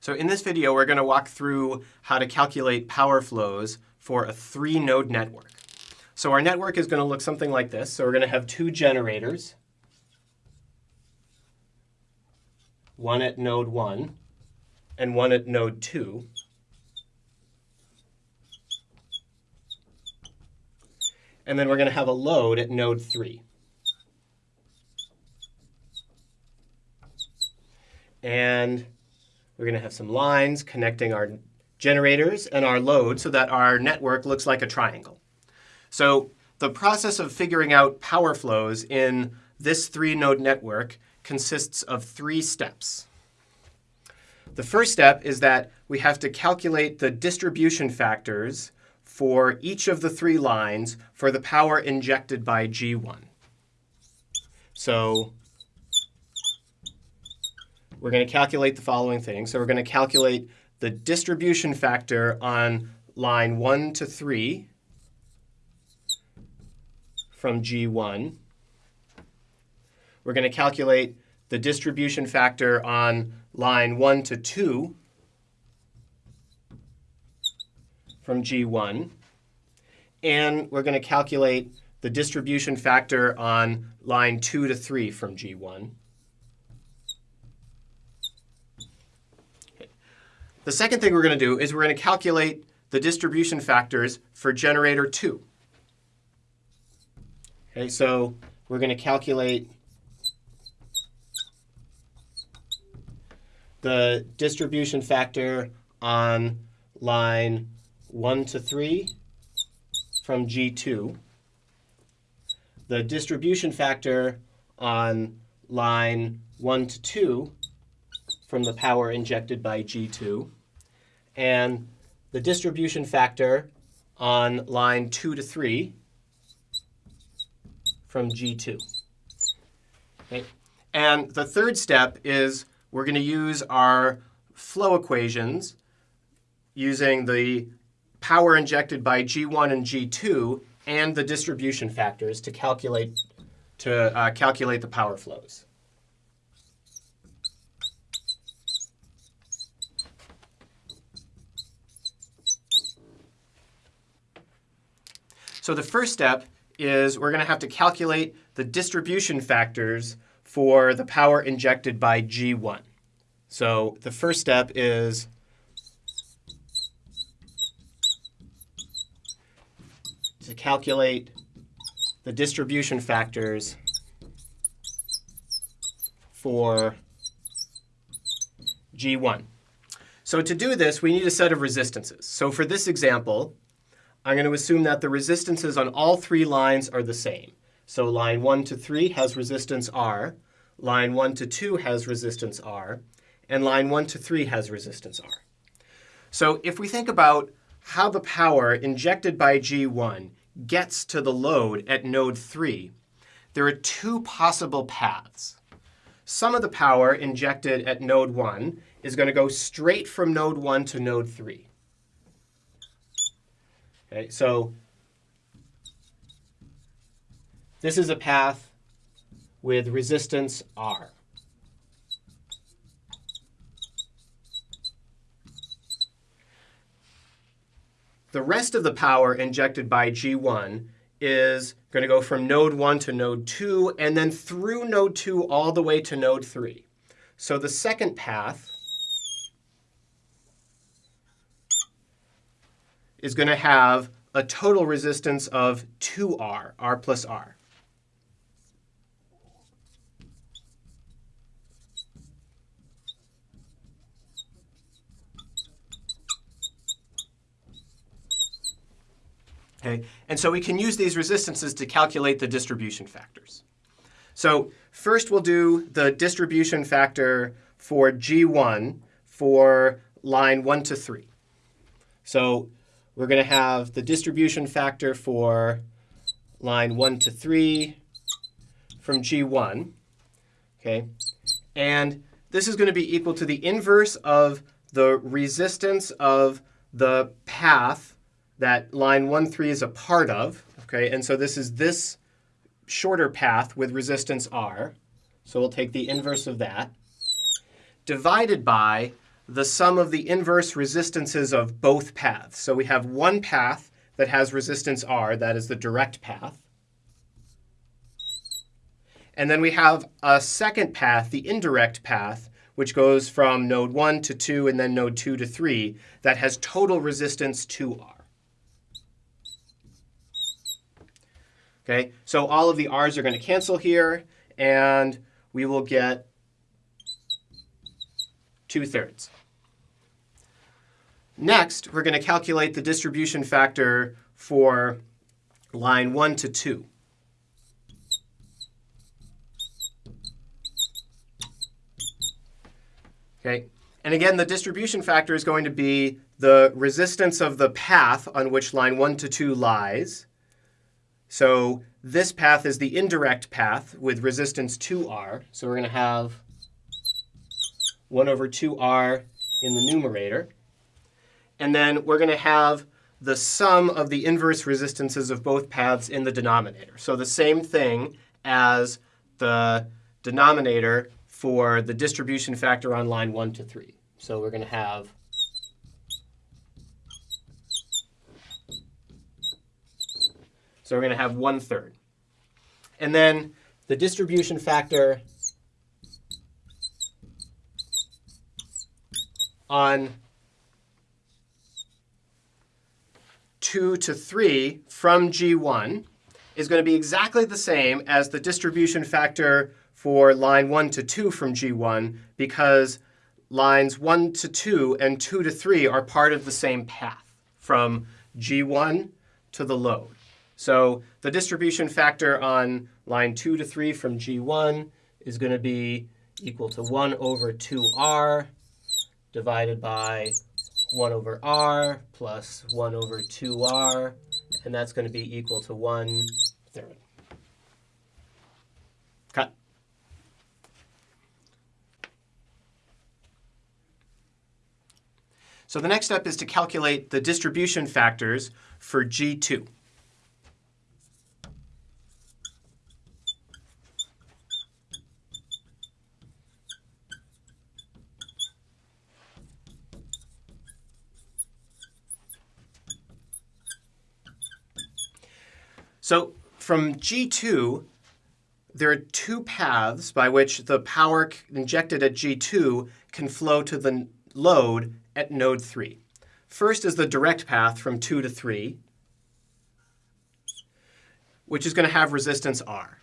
So in this video, we're going to walk through how to calculate power flows for a three-node network. So our network is going to look something like this. So we're going to have two generators, one at node 1 and one at node 2. And then we're going to have a load at node 3. And we're going to have some lines connecting our generators and our load so that our network looks like a triangle. So the process of figuring out power flows in this three-node network consists of three steps. The first step is that we have to calculate the distribution factors for each of the three lines for the power injected by G1. So we're going to calculate the following things. So we're going to calculate the distribution factor on line 1 to 3 from G1. We're going to calculate the distribution factor on line 1 to 2 from G1. And we're going to calculate the distribution factor on line 2 to 3 from G1. The second thing we're going to do is we're going to calculate the distribution factors for generator 2. Okay, so we're going to calculate the distribution factor on line 1 to 3 from G2, the distribution factor on line 1 to 2 from the power injected by G2, and the distribution factor on line 2 to 3 from G2. Okay. And the third step is we're going to use our flow equations using the power injected by G1 and G2 and the distribution factors to calculate to uh, calculate the power flows. So the first step is we're going to have to calculate the distribution factors for the power injected by G1. So the first step is to calculate the distribution factors for G1. So to do this, we need a set of resistances. So for this example, I'm going to assume that the resistances on all three lines are the same. So line 1 to 3 has resistance R, line 1 to 2 has resistance R, and line 1 to 3 has resistance R. So if we think about how the power injected by G1 gets to the load at node 3, there are two possible paths. Some of the power injected at node 1 is going to go straight from node 1 to node 3. Okay, so this is a path with resistance R. The rest of the power injected by G1 is going to go from node 1 to node 2, and then through node 2 all the way to node 3. So the second path is going to have a total resistance of 2R, R plus R. Okay, and so we can use these resistances to calculate the distribution factors. So first we'll do the distribution factor for G1 for line 1 to 3. So we're going to have the distribution factor for line 1 to 3 from G1. Okay, And this is going to be equal to the inverse of the resistance of the path that line 1, 3 is a part of. Okay, And so this is this shorter path with resistance R. So we'll take the inverse of that, divided by the sum of the inverse resistances of both paths. So we have one path that has resistance R, that is the direct path. And then we have a second path, the indirect path, which goes from node 1 to 2 and then node 2 to 3, that has total resistance 2R. Okay, so all of the R's are going to cancel here, and we will get 2 thirds. Next, we're going to calculate the distribution factor for line 1 to 2. Okay, and again, the distribution factor is going to be the resistance of the path on which line 1 to 2 lies. So this path is the indirect path with resistance 2R. So we're going to have 1 over 2R in the numerator. And then we're going to have the sum of the inverse resistances of both paths in the denominator. So the same thing as the denominator for the distribution factor on line 1 to 3. So we're going to have So we're going to have 1 third. And then the distribution factor on 2 to 3 from G1 is going to be exactly the same as the distribution factor for line 1 to 2 from G1 because lines 1 to 2 and 2 to 3 are part of the same path from G1 to the load. So the distribution factor on line 2 to 3 from G1 is going to be equal to 1 over 2r divided by 1 over r plus 1 over 2r, and that's going to be equal to 1 third. Cut. So the next step is to calculate the distribution factors for G2. So from G2, there are two paths by which the power injected at G2 can flow to the load at node 3. First is the direct path from 2 to 3, which is going to have resistance R.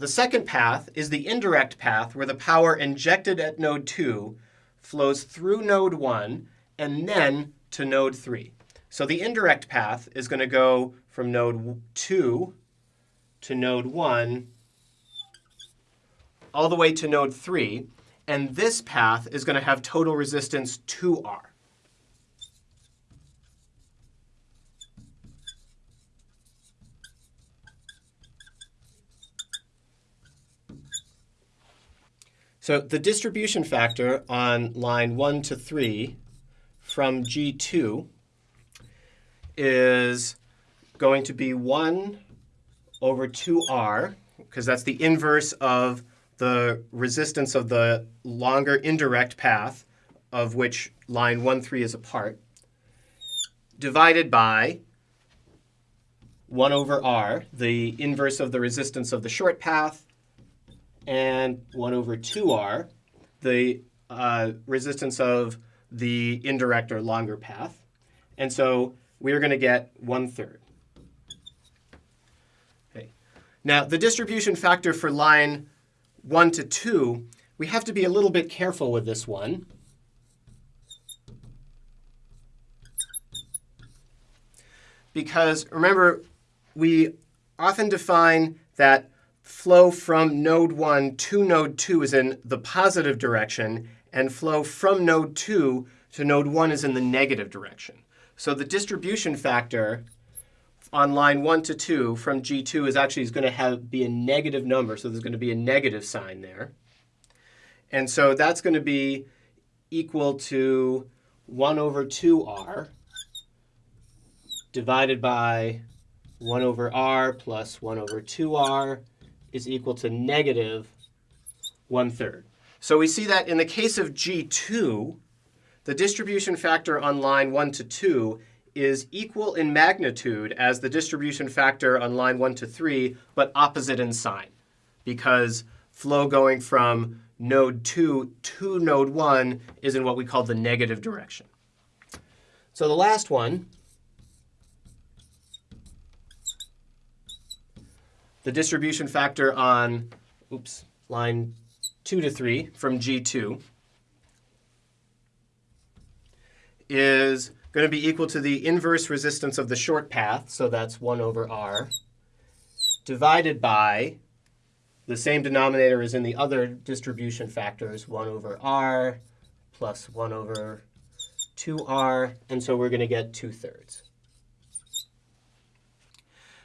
The second path is the indirect path where the power injected at node 2 flows through node 1 and then to node 3. So the indirect path is going to go from node 2 to node 1 all the way to node 3. And this path is going to have total resistance 2R. So the distribution factor on line 1 to 3 from G2 is going to be 1 over 2R, because that's the inverse of the resistance of the longer indirect path of which line 1, 3 is a part, divided by 1 over R, the inverse of the resistance of the short path, and 1 over 2r, the uh, resistance of the indirect or longer path. And so we're going to get 1 third. Okay. Now, the distribution factor for line 1 to 2, we have to be a little bit careful with this one. Because remember, we often define that flow from node 1 to node 2 is in the positive direction, and flow from node 2 to node 1 is in the negative direction. So the distribution factor on line 1 to 2 from G2 is actually is going to have be a negative number, so there's going to be a negative sign there. And so that's going to be equal to 1 over 2r divided by 1 over r plus 1 over 2r is equal to negative one-third. So we see that in the case of G2, the distribution factor on line 1 to 2 is equal in magnitude as the distribution factor on line 1 to 3, but opposite in sign, because flow going from node 2 to node 1 is in what we call the negative direction. So the last one, the distribution factor on oops, line 2 to 3 from G2 is going to be equal to the inverse resistance of the short path, so that's 1 over r, divided by the same denominator as in the other distribution factors, 1 over r plus 1 over 2r, and so we're going to get 2 thirds.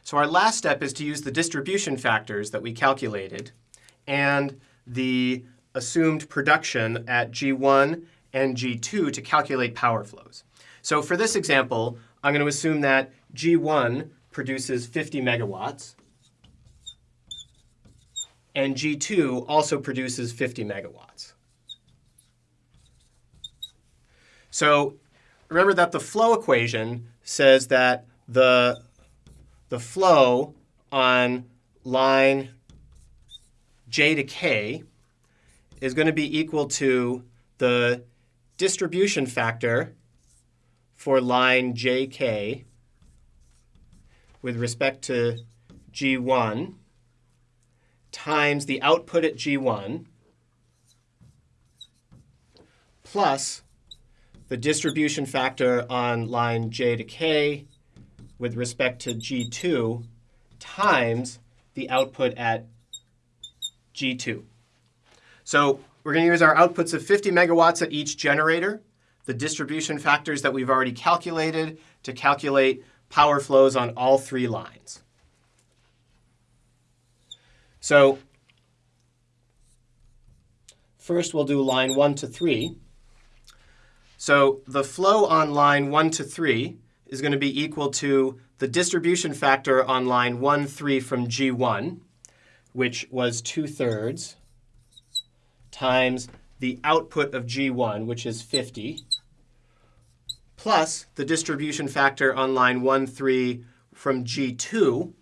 So our last step is to use the distribution factors that we calculated and the assumed production at G1 and G2 to calculate power flows. So for this example, I'm going to assume that G1 produces 50 megawatts, and G2 also produces 50 megawatts. So remember that the flow equation says that the, the flow on line j to k is going to be equal to the distribution factor for line jk with respect to G1 times the output at G1 plus the distribution factor on line j to k with respect to G2 times the output at G2. So we're going to use our outputs of 50 megawatts at each generator, the distribution factors that we've already calculated to calculate power flows on all three lines. So first we'll do line 1 to 3. So the flow on line 1 to 3 is going to be equal to the distribution factor on line 1, 3 from G1, which was 2 thirds, times the output of G1, which is 50, plus the distribution factor on line 1, 3 from G2,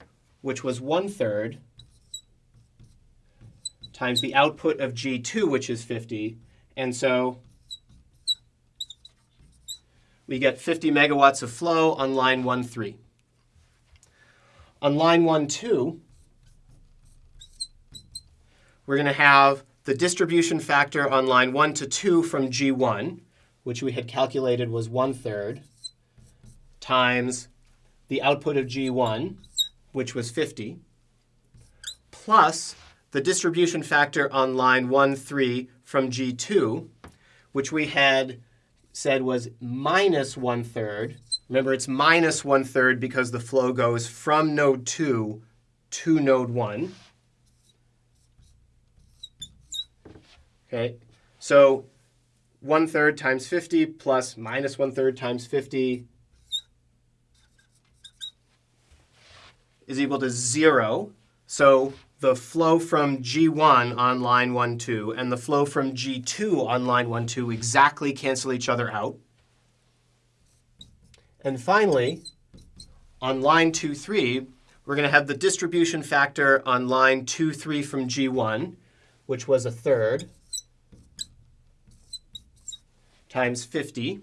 which was 1 third, times the output of G2, which is 50. And so we get 50 megawatts of flow on line 1, 3. On line 1, 2, we're going to have the distribution factor on line 1 to 2 from G1, which we had calculated was 1 third, times the output of G1, which was 50, plus the distribution factor on line 1, 3 from G2, which we had said was minus one third. Remember, it's minus one third because the flow goes from node 2 to node 1. Okay, so one third times 50 plus minus one third times 50 is equal to 0. So the flow from G1 on line 1, 2 and the flow from G2 on line 1, 2 exactly cancel each other out. And finally, on line 2, 3, we're going to have the distribution factor on line 2, 3 from G1, which was a third, times 50,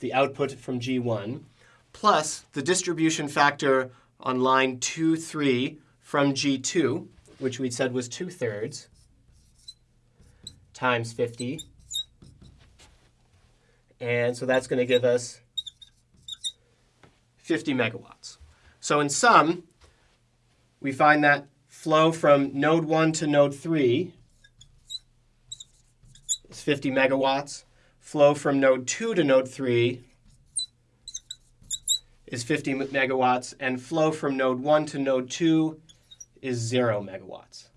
the output from G1, plus the distribution factor on line 2, 3 from G2, which we said was 2 thirds, times 50. And so that's going to give us 50 megawatts. So in sum, we find that flow from node 1 to node 3 is 50 megawatts. Flow from node 2 to node 3 is 50 megawatts. And flow from node 1 to node 2 is zero megawatts.